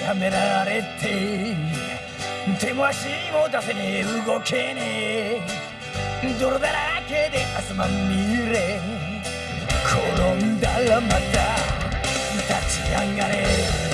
やめられて手も足も出せねえ。動けねえ。泥だらけで汗まみれ転んだらまた立ち上がれ。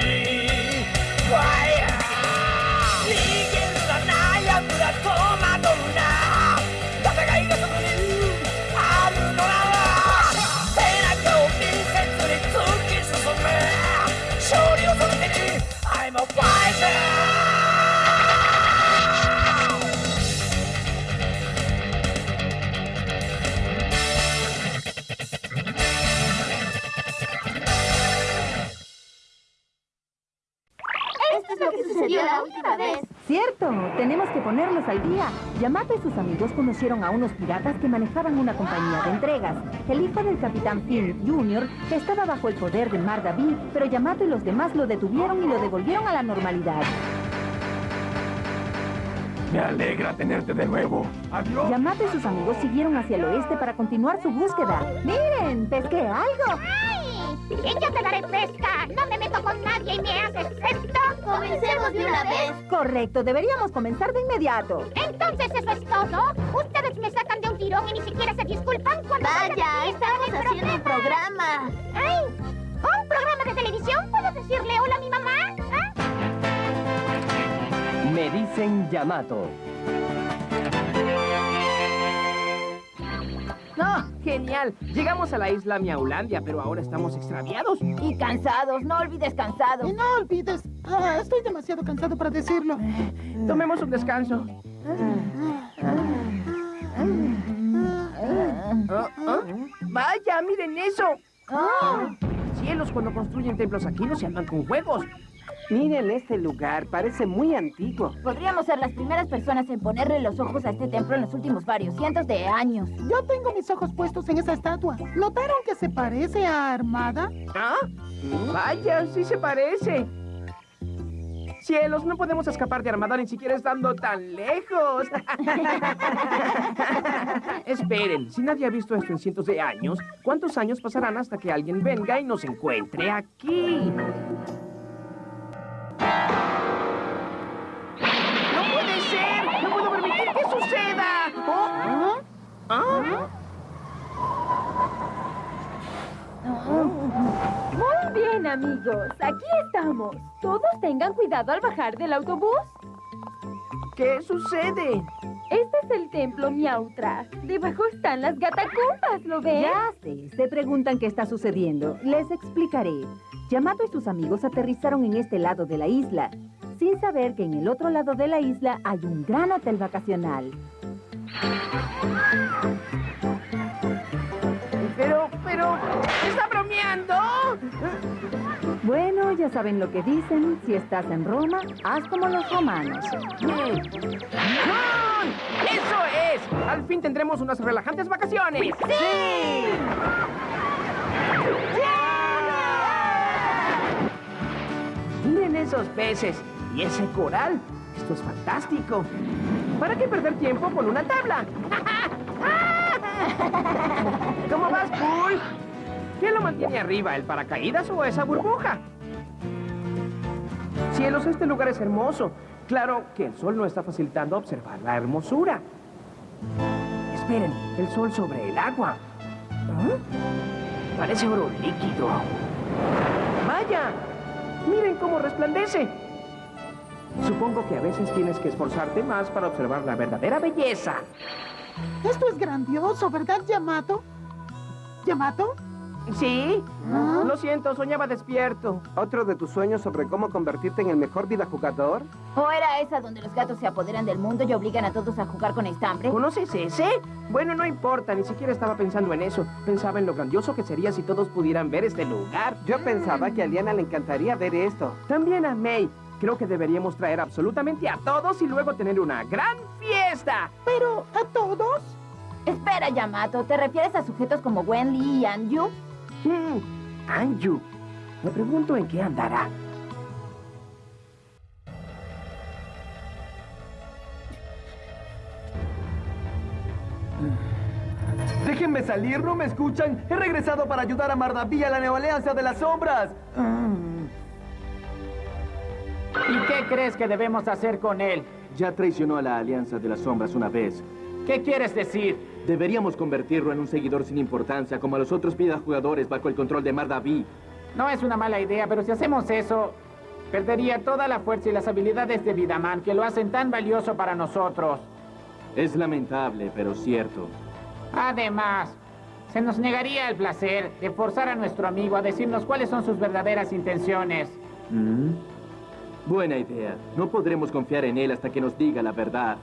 es lo que sucedió la última vez. Cierto, tenemos que ponernos al día. Yamato y sus amigos conocieron a unos piratas que manejaban una compañía de entregas. El hijo del capitán Finn Jr. estaba bajo el poder de Mar David, pero Yamato y los demás lo detuvieron y lo devolvieron a la normalidad. Me alegra tenerte de nuevo. Adiós. Yamato y sus amigos siguieron hacia el oeste para continuar su búsqueda. ¡Miren! ¡Pesqué algo! Yo te daré pesca. No me meto con nadie y me haces esto. Comencemos de una vez. Correcto, deberíamos comenzar de inmediato. Entonces, ¿eso es todo? Ustedes me sacan de un tirón y ni siquiera se disculpan cuando... Vaya, estamos haciendo un programa. ¡Ay! ¿Un programa de televisión? ¿Puedo decirle hola a mi mamá? ¿Ah? Me dicen Yamato. ¡Ah! ¡Genial! Llegamos a la isla Miaulandia, pero ahora estamos extraviados. Y cansados, no olvides cansados. Y no olvides, ah, estoy demasiado cansado para decirlo. Tomemos un descanso. Ah, ah. ¡Vaya, miren eso! Cielos, cuando construyen templos aquí no se andan con juegos. Miren este lugar, parece muy antiguo. Podríamos ser las primeras personas en ponerle los ojos a este templo en los últimos varios cientos de años. Yo tengo mis ojos puestos en esa estatua. ¿Notaron que se parece a Armada? ¿Ah? Vaya, sí se parece. Cielos, no podemos escapar de Armada ni siquiera estando tan lejos. Esperen, si nadie ha visto esto en cientos de años, ¿cuántos años pasarán hasta que alguien venga y nos encuentre aquí? ¿Ah? Muy bien, amigos. Aquí estamos. Todos tengan cuidado al bajar del autobús. ¿Qué sucede? Este es el templo Miautra. Debajo están las gatacumbas, ¿lo ven? Ya sé. Se preguntan qué está sucediendo. Les explicaré. Yamato y sus amigos aterrizaron en este lado de la isla, sin saber que en el otro lado de la isla hay un gran hotel vacacional. Pero, ¿está bromeando? Bueno, ya saben lo que dicen. Si estás en Roma, haz como los romanos. ¡Ah! ¡Eso es! Al fin tendremos unas relajantes vacaciones. ¡Sí! Miren esos peces y ese coral. Esto es fantástico. ¿Para qué perder tiempo con una tabla? ¿Quién lo mantiene arriba, el paracaídas o esa burbuja? Cielos, este lugar es hermoso. Claro que el sol no está facilitando observar la hermosura. Esperen, el sol sobre el agua. ¿Ah? Parece oro líquido. ¡Vaya! ¡Miren cómo resplandece! Supongo que a veces tienes que esforzarte más para observar la verdadera belleza. Esto es grandioso, ¿verdad, Yamato? ¿Yamato? ¿Sí? ¿Ah? Lo siento, soñaba despierto. ¿Otro de tus sueños sobre cómo convertirte en el mejor videojugador? ¿O era esa donde los gatos se apoderan del mundo y obligan a todos a jugar con estambre? ¿Conoces ese? Bueno, no importa, ni siquiera estaba pensando en eso. Pensaba en lo grandioso que sería si todos pudieran ver este lugar. Yo pensaba que a Liana le encantaría ver esto. También a May. Creo que deberíamos traer absolutamente a todos y luego tener una gran fiesta. Pero, ¿a todos? Espera, Yamato, ¿te refieres a sujetos como Wen Li y Anju? Hmm, Anju. Me pregunto en qué andará. Déjenme salir, ¿no me escuchan? He regresado para ayudar a Mardaví a la Nueva Alianza de las Sombras. ¿Y qué crees que debemos hacer con él? Ya traicionó a la Alianza de las Sombras una vez. ¿Qué quieres decir? Deberíamos convertirlo en un seguidor sin importancia, como a los otros jugadores bajo el control de Mardaví. No es una mala idea, pero si hacemos eso, perdería toda la fuerza y las habilidades de Vidaman que lo hacen tan valioso para nosotros. Es lamentable, pero cierto. Además, se nos negaría el placer de forzar a nuestro amigo a decirnos cuáles son sus verdaderas intenciones. ¿Mm? Buena idea. No podremos confiar en él hasta que nos diga la verdad.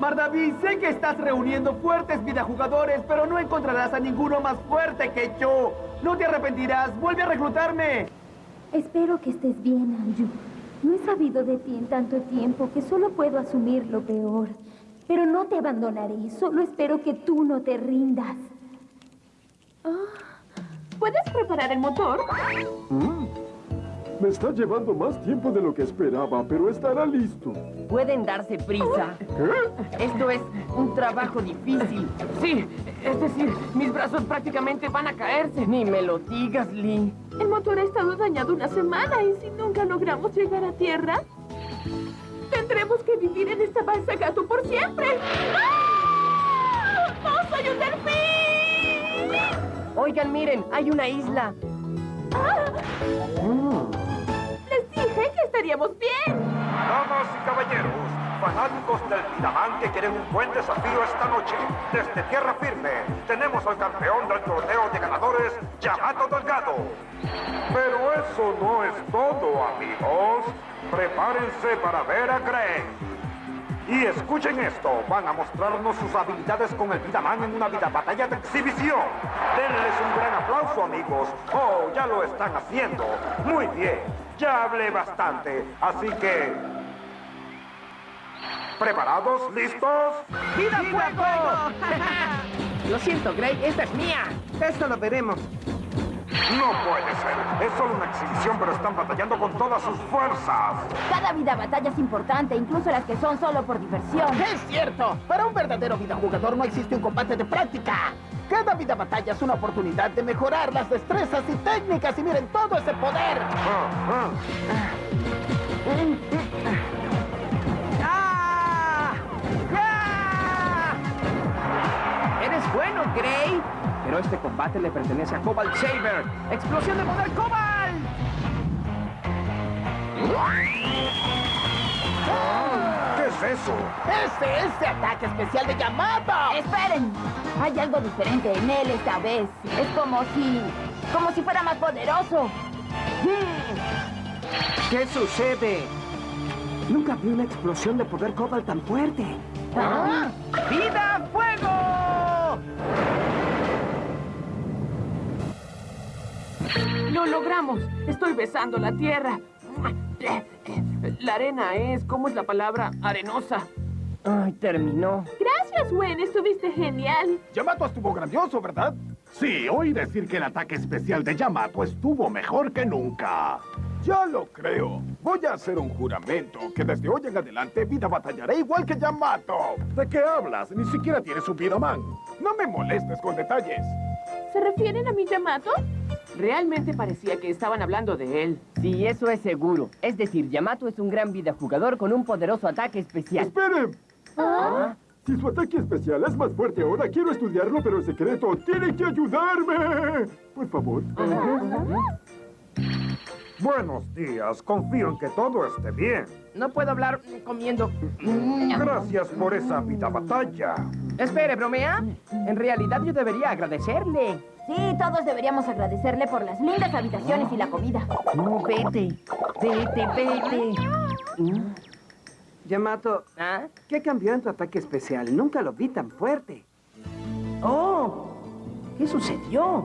Mardaví, sé que estás reuniendo fuertes videojugadores, pero no encontrarás a ninguno más fuerte que yo. No te arrepentirás. Vuelve a reclutarme. Espero que estés bien, Anju. No he sabido de ti en tanto tiempo que solo puedo asumir lo peor. Pero no te abandonaré. Solo espero que tú no te rindas. ¿Puedes preparar el motor? Mm. Me está llevando más tiempo de lo que esperaba, pero estará listo. Pueden darse prisa. ¿Qué? Esto es un trabajo difícil. Sí, es decir, mis brazos prácticamente van a caerse. Ni me lo digas, Lee. El motor ha estado dañado una semana y si nunca logramos llegar a tierra, tendremos que vivir en esta balsa gato por siempre. ¡Ah! ¡No soy un delfín! Oigan, miren, hay una isla. Dije que estaríamos bien. Damas y caballeros, fanáticos del Vidaman que quieren un buen desafío esta noche, desde tierra firme, tenemos al campeón del torneo de ganadores, Yamato Delgado. Pero eso no es todo, amigos. Prepárense para ver a Greg. Y escuchen esto, van a mostrarnos sus habilidades con el Vidaman en una vida batalla de exhibición. Denles un gran aplauso, amigos. Oh, ya lo están haciendo. Muy bien, ya hablé bastante, así que... ¿Preparados? ¿Listos? ¡Vida fuego! Lo siento, Grey, esta es mía. Esto lo veremos. No puede ser. Es solo una exhibición, pero están batallando con todas sus fuerzas. Cada vida batalla es importante, incluso las que son solo por diversión. Es cierto. Para un verdadero videojugador no existe un combate de práctica. Cada vida batalla es una oportunidad de mejorar las destrezas y técnicas y miren todo ese poder. Ah, ¡Ah! ¡Ah! Eres bueno, Grey. Pero este combate le pertenece a Cobalt Saber. ¡Explosión de poder Cobalt! ¿Qué es eso? ¡Ese es el ataque especial de Yamato! ¡Esperen! Hay algo diferente en él esta vez. Es como si... como si fuera más poderoso. ¿Qué sucede? Nunca vi una explosión de poder Cobalt tan fuerte. ¿Ah? ¡Vida fuego! Lo logramos. Estoy besando la tierra. La arena es, ¿cómo es la palabra? Arenosa. Ay, terminó. Gracias, Gwen. Estuviste genial. Yamato estuvo grandioso, ¿verdad? Sí, oí decir que el ataque especial de Yamato estuvo mejor que nunca. Ya lo creo. Voy a hacer un juramento que desde hoy en adelante Vida batallará igual que Yamato. ¿De qué hablas? Ni siquiera tienes un Vidaman. No me molestes con detalles. ¿Se refieren a mi Yamato? Realmente parecía que estaban hablando de él. Sí, eso es seguro. Es decir, Yamato es un gran videojugador con un poderoso ataque especial. ¡Esperen! ¿Ah? Si su ataque especial es más fuerte ahora, quiero estudiarlo, pero en secreto. ¡Tienen que ayudarme! Por favor. Buenos días, confío en que todo esté bien. No puedo hablar comiendo. Gracias por esa vida batalla. Espere, ¿bromea? En realidad yo debería agradecerle. Sí, todos deberíamos agradecerle por las lindas habitaciones y la comida. No, vete. Vete, vete. Yamato, ¿Ah? ¿qué cambió en tu ataque especial? Nunca lo vi tan fuerte. ¡Oh! ¿Qué sucedió?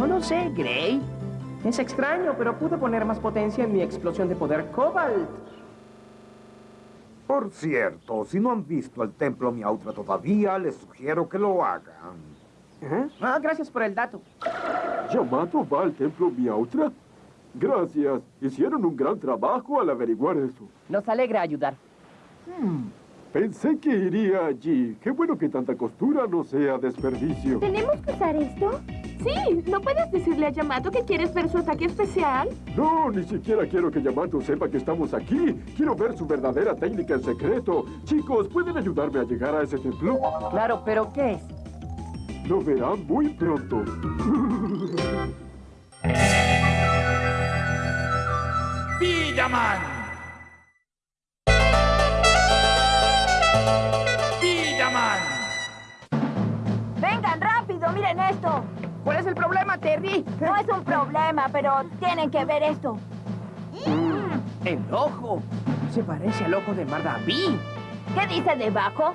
No lo sé, Gray. Es extraño, pero pude poner más potencia en mi explosión de poder Cobalt. Por cierto, si no han visto el templo Miautra todavía, les sugiero que lo hagan. ¿Eh? Ah, gracias por el dato. ¿Yamato va al templo Miautra? Gracias. Hicieron un gran trabajo al averiguar eso. Nos alegra ayudar. Hmm, pensé que iría allí. Qué bueno que tanta costura no sea desperdicio. ¿Tenemos que usar esto? Sí, ¿no puedes decirle a Yamato que quieres ver su ataque especial? No, ni siquiera quiero que Yamato sepa que estamos aquí. Quiero ver su verdadera técnica en secreto. Chicos, ¿pueden ayudarme a llegar a ese templo? Claro, pero ¿qué es? Lo verán muy pronto. Villaman. Villaman. Vengan rápido, miren esto. ¿Cuál es el problema, Terry? No es un problema, pero tienen que ver esto. Mm, el ojo. Se parece al ojo de Mardaví. ¿Qué dice debajo?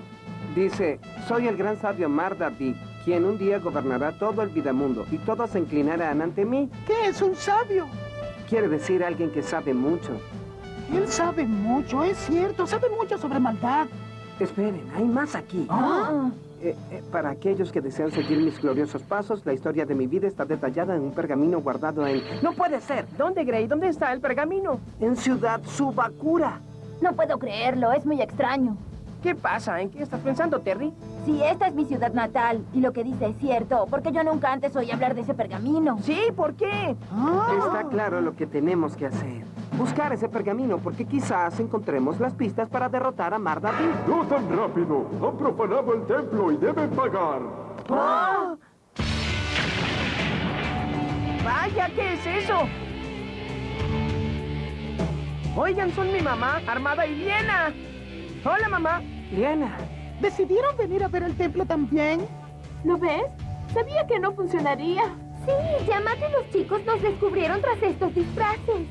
Dice, soy el gran sabio Mardaví, quien un día gobernará todo el Vidamundo y todos se inclinarán ante mí. ¿Qué es un sabio? Quiere decir alguien que sabe mucho. Él sabe mucho, es cierto, sabe mucho sobre maldad. Esperen, hay más aquí. Ah. Eh, eh, para aquellos que desean seguir mis gloriosos pasos, la historia de mi vida está detallada en un pergamino guardado en... ¡No puede ser! ¿Dónde, Gray? ¿Dónde está el pergamino? En Ciudad Subakura. No puedo creerlo, es muy extraño. ¿Qué pasa? ¿En qué estás pensando, Terry? Sí, esta es mi ciudad natal, y lo que dice es cierto, porque yo nunca antes oí hablar de ese pergamino. Sí, ¿por qué? Está claro lo que tenemos que hacer. Buscar ese pergamino, porque quizás encontremos las pistas para derrotar a Mardaví. ¡No tan rápido! Han profanado el templo y deben pagar. ¡Ah! ¡Vaya, qué es eso! Oigan, son mi mamá, Armada y Liena. Hola, mamá. Liena. ¿Decidieron venir a ver el templo también? ¿Lo ves? Sabía que no funcionaría. Sí, Yamato y los chicos nos descubrieron tras estos disfraces.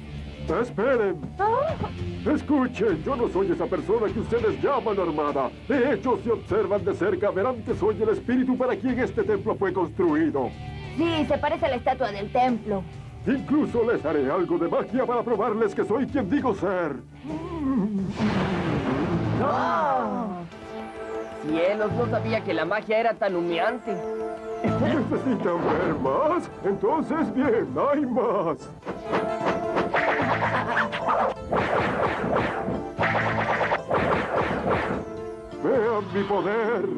¡Esperen! Oh. Escuchen, yo no soy esa persona que ustedes llaman armada. De hecho, si observan de cerca, verán que soy el espíritu para quien este templo fue construido. Sí, se parece a la estatua del templo. Incluso les haré algo de magia para probarles que soy quien digo ser. Cielos, no sabía que la magia era tan humeante. ¿Necesitan ver más? Entonces, bien, hay más. Vean mi poder.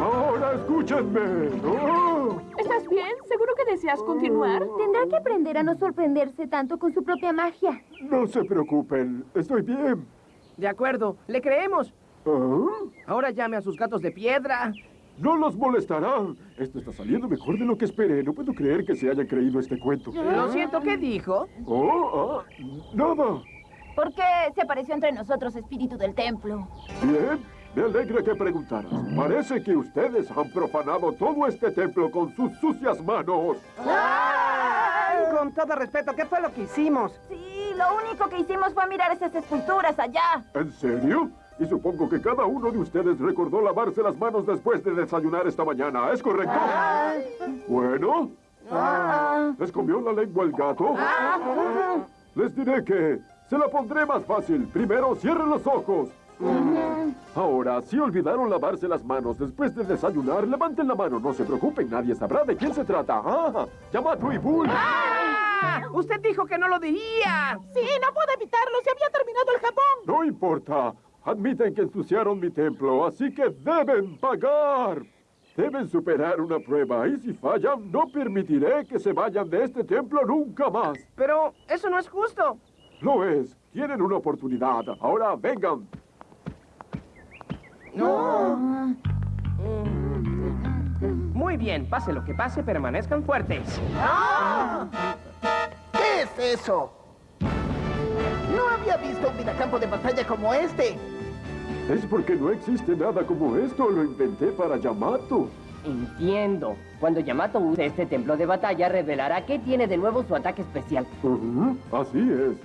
Ahora escúchenme. Oh. ¿Estás bien? ¿Seguro que deseas continuar? Tendrá que aprender a no sorprenderse tanto con su propia magia. No se preocupen, estoy bien. De acuerdo, le creemos. ¿Ah? Ahora llame a sus gatos de piedra. No los molestará. Esto está saliendo mejor de lo que esperé. No puedo creer que se haya creído este cuento. Lo siento, ¿qué dijo? Oh, ah, nada. ¿Por qué se apareció entre nosotros espíritu del templo? Bien, me alegra que preguntaras. Parece que ustedes han profanado todo este templo con sus sucias manos. Con todo respeto, ¿qué fue lo que hicimos? Sí, lo único que hicimos fue mirar esas esculturas allá. ¿En serio? Y supongo que cada uno de ustedes recordó lavarse las manos después de desayunar esta mañana, ¿es correcto? Bueno, ¿les comió la lengua el gato? Les diré que se la pondré más fácil. Primero, cierren los ojos. Ahora, si olvidaron lavarse las manos después de desayunar, levanten la mano. No se preocupen, nadie sabrá de quién se trata. ¡Ah! Yamato y Bull. ¡Ah! Usted dijo que no lo diría. Sí, no puedo evitarlo. Se había terminado el jabón. No importa. Admiten que ensuciaron mi templo, así que deben pagar. Deben superar una prueba y si fallan, no permitiré que se vayan de este templo nunca más. Pero eso no es justo. Lo es. Tienen una oportunidad. Ahora vengan. No. Muy bien, pase lo que pase, permanezcan fuertes. ¿Qué es eso? No había visto un vidacampo de batalla como este. Es porque no existe nada como esto. Lo inventé para Yamato. entiendo. Cuando Yamato use este templo de batalla, revelará qué tiene de nuevo su ataque especial. Ujú, Así es.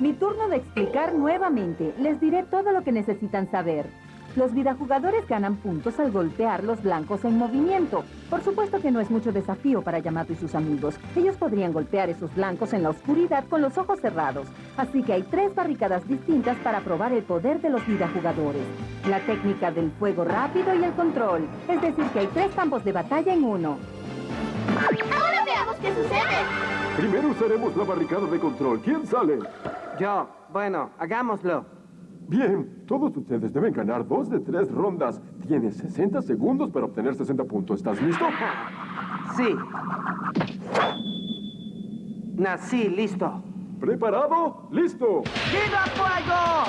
Mi turno de explicar nuevamente. Les diré todo lo que necesitan saber. Los vidajugadores ganan puntos al golpear los blancos en movimiento. Por supuesto que no es mucho desafío para Yamato y sus amigos. Ellos podrían golpear esos blancos en la oscuridad con los ojos cerrados. Así que hay tres barricadas distintas para probar el poder de los vidajugadores. La técnica del fuego rápido y el control. Es decir, que hay tres campos de batalla en uno. Ahora veamos qué sucede. Primero usaremos la barricada de control. ¿Quién sale? Yo. Bueno, hagámoslo. Bien, todos ustedes deben ganar dos de tres rondas. Tienes 60 segundos para obtener 60 puntos. ¿Estás listo? Sí. Nací listo. ¿Preparado? ¡Listo! ¡Viva fuego!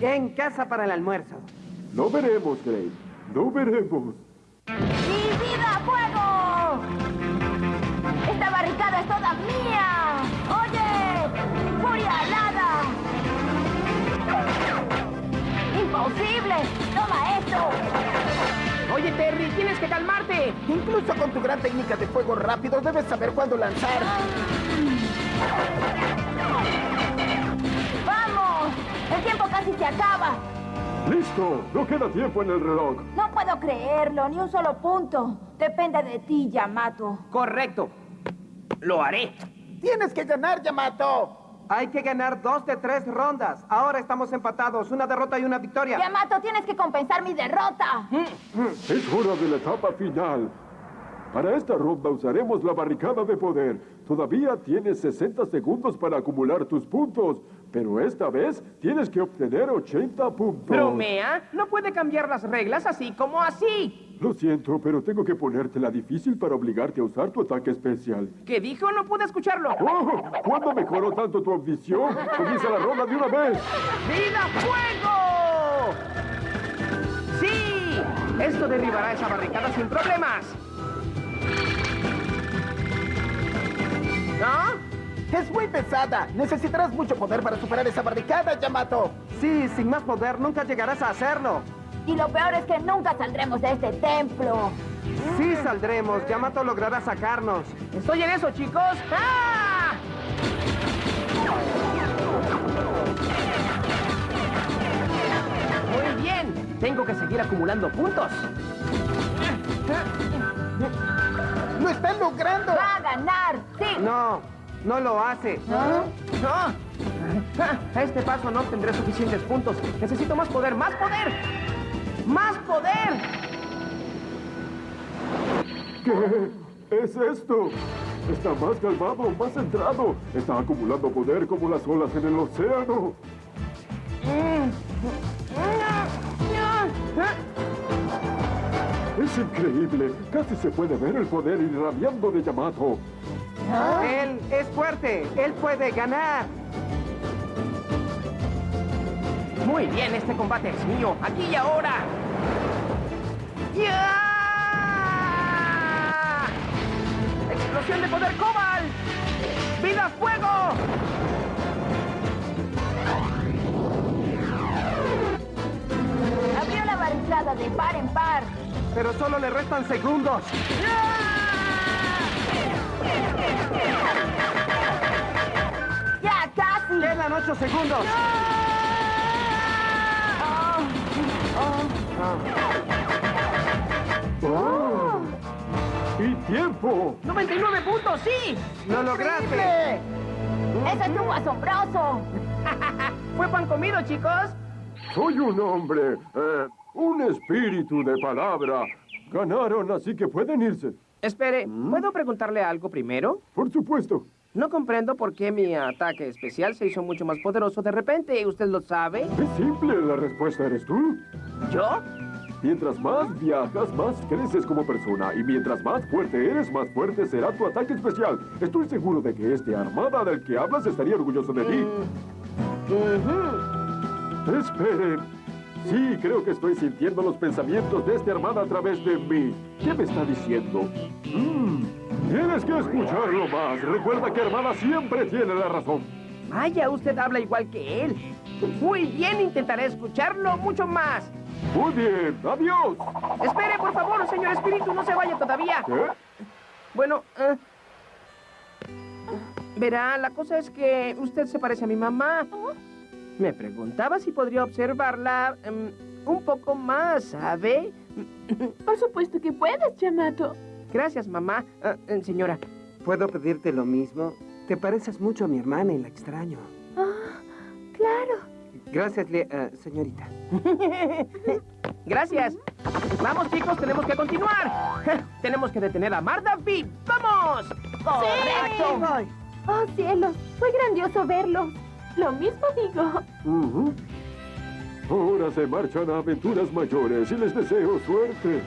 En casa para el almuerzo. No veremos, Gray. No veremos. ¡Mi vida, fuego! ¡Esta barricada es toda mía! ¡Oye! ¡Furia alada! ¡Imposible! ¡Toma esto! Oye, Terry, tienes que calmarte. Incluso con tu gran técnica de fuego rápido debes saber cuándo lanzar. ¡Listo! No queda tiempo en el reloj. No puedo creerlo, ni un solo punto. Depende de ti, Yamato. Correcto. Lo haré. Tienes que ganar, Yamato. Hay que ganar dos de tres rondas. Ahora estamos empatados. Una derrota y una victoria. Yamato, tienes que compensar mi derrota. Es hora de la etapa final. Para esta ronda usaremos la barricada de poder. Todavía tienes 60 segundos para acumular tus puntos, pero esta vez tienes que obtener 80 puntos. ¿Bromea? No puede cambiar las reglas así como así. Lo siento, pero tengo que ponértela difícil para obligarte a usar tu ataque especial. ¿Qué dijo? No pude escucharlo. ¡Oh! ¿Cuándo mejoró tanto tu audición? Comienza la ronda de una vez. ¡Vida fuego! ¡Sí! Esto derribará esa barricada sin problemas. ¿No? Es muy pesada. Necesitarás mucho poder para superar esa barricada, Yamato. Sí, sin más poder nunca llegarás a hacerlo. Y lo peor es que nunca saldremos de este templo. Sí saldremos. Yamato logrará sacarnos. Estoy en eso, chicos. ¡Ah! Muy bien. Tengo que seguir acumulando puntos. ¡Lo están logrando! ¡Va a ganar! ¡Sí! No, no lo hace. ¿No? ¡No! A este paso no obtendré suficientes puntos. Necesito más poder, más poder. ¡Más poder! ¿Qué es esto? Está más calmado, más centrado. Está acumulando poder como las olas en el océano. Es increíble. Casi se puede ver el poder irradiando de Yamato. Él es fuerte. Él puede ganar. Muy bien, este combate es mío, aquí y ahora. ¡Ya! ¡Explosión de poder Cobal! ¡Vida fuego! Abrió la barricada de par en par. Pero solo le restan segundos. ¡Ya casi! Quedan ocho segundos. ¡Oh! ¡Y tiempo! ¡99 puntos, sí! ¡Lo lograste! ¡Eso estuvo asombroso! ¿Fue pan comido, chicos? Soy un hombre, eh, un espíritu de palabra. Ganaron, así que pueden irse. Espere, ¿puedo preguntarle algo primero? Por supuesto. No comprendo por qué mi ataque especial se hizo mucho más poderoso de repente. ¿Usted lo sabe? Es simple, la respuesta eres tú. ¿Yo? Mientras más viajas, más creces como persona. Y mientras más fuerte eres, más fuerte será tu ataque especial. Estoy seguro de que este armada del que hablas estaría orgulloso de ti. Espere. Sí, creo que estoy sintiendo los pensamientos de esta hermana a través de mí. ¿Qué me está diciendo? Mm, tienes que escucharlo más. Recuerda que hermana siempre tiene la razón. Vaya, usted habla igual que él. Muy bien, intentaré escucharlo mucho más. Muy bien, adiós. Espere, por favor, señor espíritu, no se vaya todavía. ¿Qué? Bueno, eh, verá, la cosa es que usted se parece a mi mamá. Me preguntaba si podría observarla em, un poco más, ¿sabe? Por supuesto que puedes, Yamato. Gracias, mamá. Ah, eh, señora, ¿Puedo pedirte lo mismo? Te pareces mucho a mi hermana y la extraño. Ah, claro. Gracias, Le- eh, señorita. Gracias. Vamos, chicos, tenemos que continuar. tenemos que detener a Marda V. ¡Vamos! ¡Correcto! ¡Oh, cielos! Fue grandioso verlo. Lo mismo digo. Ahora se marchan a aventuras mayores y les deseo suerte.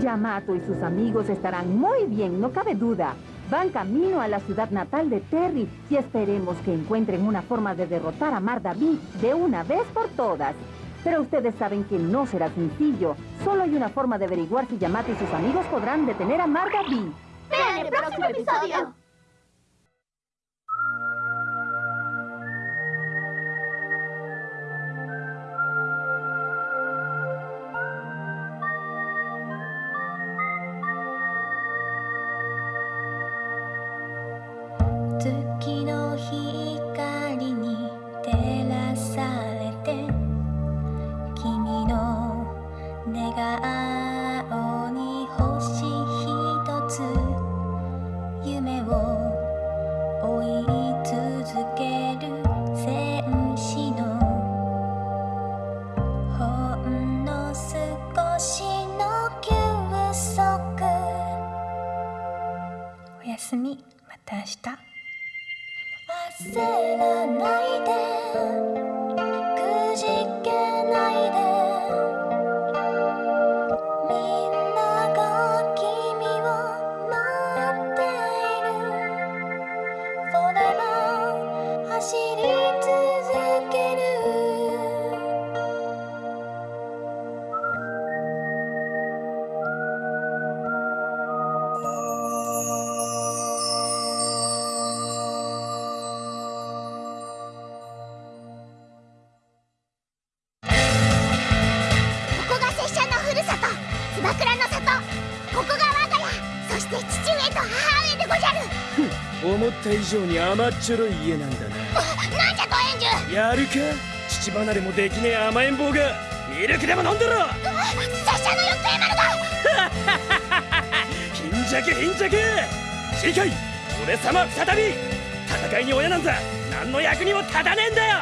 Yamato y sus amigos estarán muy bien, no cabe duda. Van camino a la ciudad natal de Terry y esperemos que encuentren una forma de derrotar a Mar David de una vez por todas. Pero ustedes saben que no será sencillo. Solo hay una forma de averiguar si Yamato y sus amigos podrán detener a Mar David. Vean el próximo episodio.「 내가 た以上に甘っちょろい家なんだななんじゃドエンやるか？父離れもできねえ甘えん坊が。ミルクでも飲んでろ。拙者のよっ丸が貧弱貧弱。次回俺様再び。戦いに親なんざ。何の役にも立たねえんだよ